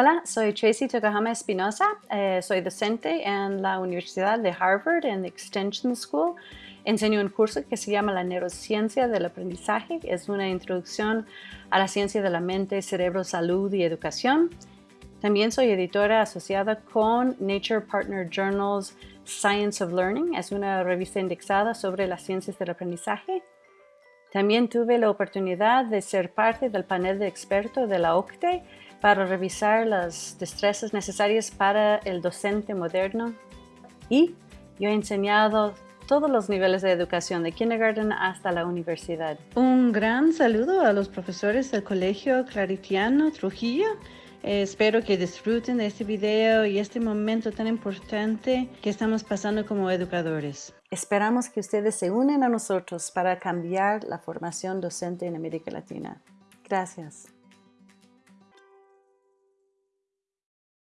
Hola, soy Tracy Tokahama Espinosa. Eh, soy docente en la Universidad de Harvard en Extension School. Enseño un curso que se llama la neurociencia del aprendizaje. Es una introducción a la ciencia de la mente, cerebro, salud y educación. También soy editora asociada con Nature Partner Journals Science of Learning. Es una revista indexada sobre las ciencias del aprendizaje. También tuve la oportunidad de ser parte del panel de expertos de la OCTE para revisar las destrezas necesarias para el docente moderno. Y yo he enseñado todos los niveles de educación, de kindergarten hasta la universidad. Un gran saludo a los profesores del Colegio Claritiano Trujillo. Espero que disfruten de este video y este momento tan importante que estamos pasando como educadores. Esperamos que ustedes se unen a nosotros para cambiar la formación docente en América Latina. Gracias.